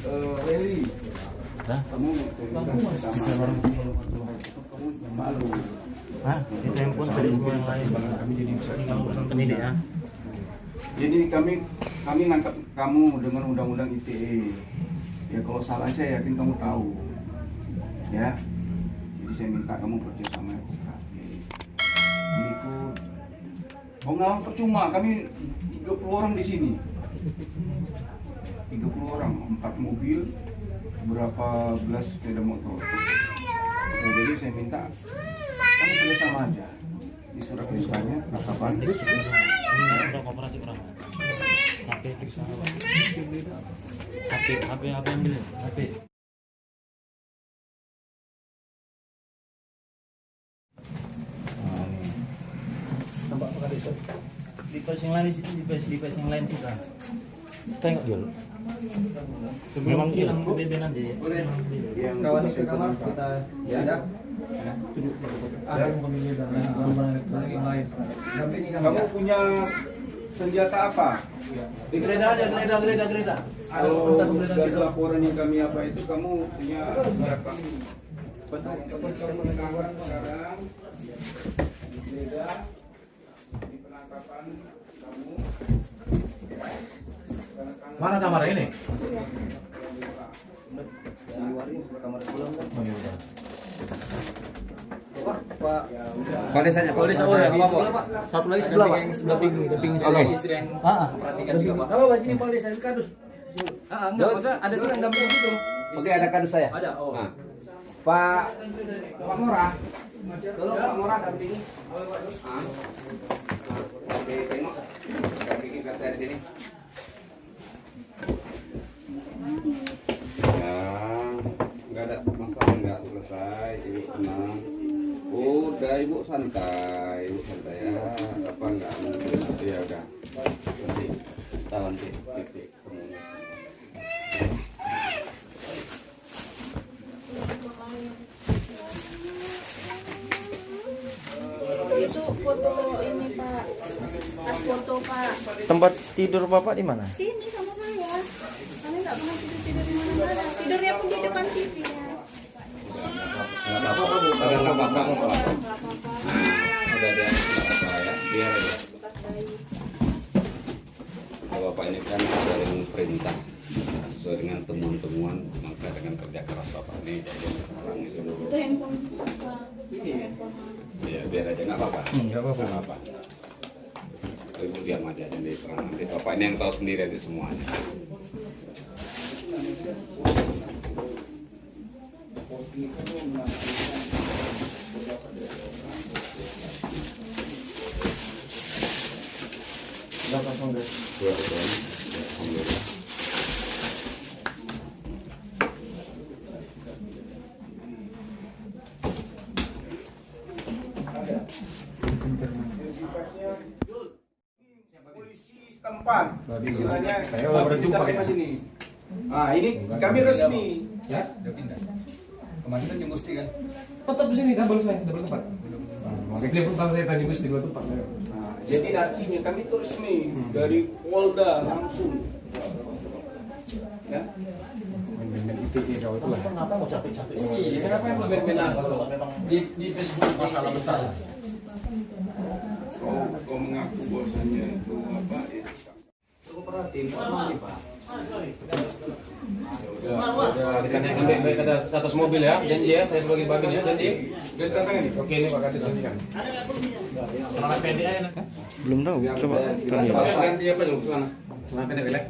kamu kamu jadi pendidik ya. Kami kami ngangkat kamu dengan undang-undang ITE. Ya kalau salah saya yakin kamu tahu. Ya. Jadi saya minta kamu kerja sama. Oh nggak percuma, kami 30 orang di sini. 30 orang, 4 mobil, berapa belas sepeda motor. Ya, jadi saya minta kami kerja sama aja. Di surat? Ini udah kooperatif orang. HP. Nah, kali itu? Di pes yang lain situ, di pes di pes yang lain kan. Tengok dulu. Sebelum Memang hilang iya. Aja ya. Yang kawan ke kamar kita ya ada yang lain kami Kamu punya senjata apa? di geledah aja geledah geledah geledah ada Kalau dari laporan yang kami apa itu kamu punya berapa? Betul. Kamu sekarang digeledah di penangkapan kamu. Mana kamar ini? Kalau desanya, Kalau desa oh ya apa apa satu lagi sebelah pak. Sebelah pinggir pinggir Oke. istri yang perhatikan juga pak. Apa pak? Sini pak desa kardus. Ah enggak maksudnya ada tuh yang dampingi situ Oke, ada kardus saya. ada oh. Nah, Pak. Pak Murah. Tolong Pak Murah dampingi. Ah. Oke, tengok. Dampingi ke saya di sini. Ya, masalah nggak selesai. Ibu tenang. Udah ibu santai, ibu santai ya. Apa nggak mungkin? Ya udah. Nanti, tahu nanti titik temunya. itu foto ini pak pas foto pak Tempat tidur Bapak di mana? sini sama saya kami nggak pernah tidur tidur di mana mana tidurnya pun di depan TV apa-apa, apa-apa. apa-apa. apa-apa Udah ya, biar Bapak ini kan sering perintah sesuai dengan temuan-temuan maka dengan kerja keras Bapak ini sekarang itu itu handphone apa handphone ya biar aja nggak apa-apa nggak apa-apa. nggak apa Ibu diam aja nanti nanti Bapak ini yang tahu sendiri nanti semuanya ya, Alhamdulillah polisi setempat. Istilahnya kita ya. ke sini. Nah, ini kami resmi. ya udah pindah kemarin kan di Musti kan tetap di sini double saya double tempat makanya dia bang saya tadi Musti dua tempat saya Nah, jadi nantinya kami itu resmi dari Polda langsung. Ya. Kenapa mau capek-capek? iya kenapa yang lebih benar kalau memang di di Facebook masalah besar Kau, kau mengaku bahwasanya itu apa? Ya. kooperatif pak kita naikkan baik-baik ke atas, mobil ya, janji ya, saya sebagai bagian ya, janji. Dan tantangan ini. Oke ini Pak Kadis janjikan. Celana pendek aja nak. Belum tahu. Coba tanya. Pakai ganti apa dulu celana? Celana pendek belek.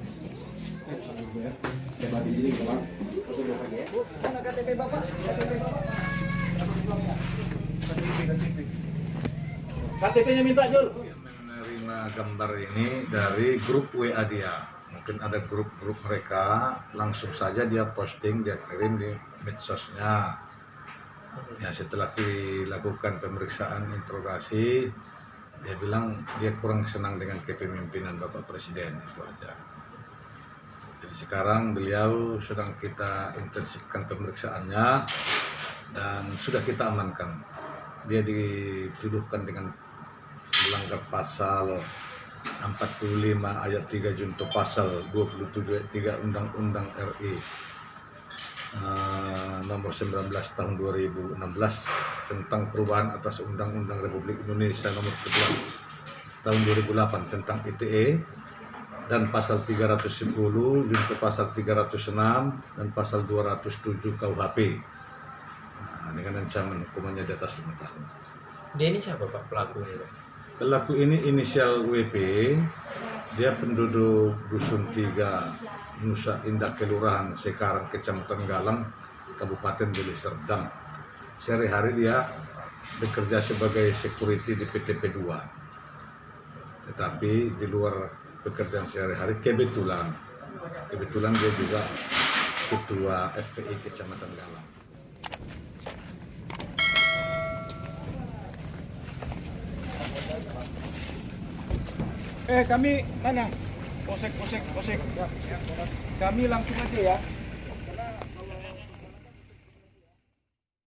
Saya bagi diri keluar. Mana KTP Bapak? KTP Bapak. KTP-nya minta Jul. menerima gambar ini dari grup WA dia. Mungkin ada grup-grup mereka, langsung saja dia posting, dia kirim di medsosnya. Ya setelah dilakukan pemeriksaan interogasi, dia bilang dia kurang senang dengan kepemimpinan Bapak Presiden itu aja. Jadi sekarang beliau sedang kita intensifkan pemeriksaannya dan sudah kita amankan. Dia dituduhkan dengan melanggar pasal 45 ayat 3 junto pasal 27 ayat 3 Undang-Undang RI eh, nomor 19 tahun 2016 tentang perubahan atas Undang-Undang Republik Indonesia nomor 11 tahun 2008 tentang ITE dan pasal 310 junto pasal 306 dan pasal 207 KUHP dengan ancaman hukumannya di atas 5 tahun Dia ini siapa Pak pelaku ini? Pak? Pelaku ini inisial WP, dia penduduk Dusun 3, Nusa Indah Kelurahan, Sekarang, Kecamatan Galang, Kabupaten Deli Serdang. Sehari-hari dia bekerja sebagai security di PTP 2. Tetapi di luar pekerjaan sehari-hari, kebetulan, kebetulan dia juga ketua FPI Kecamatan Galang. Eh kami mana? Posek, posek, posek. Kami langsung aja ya.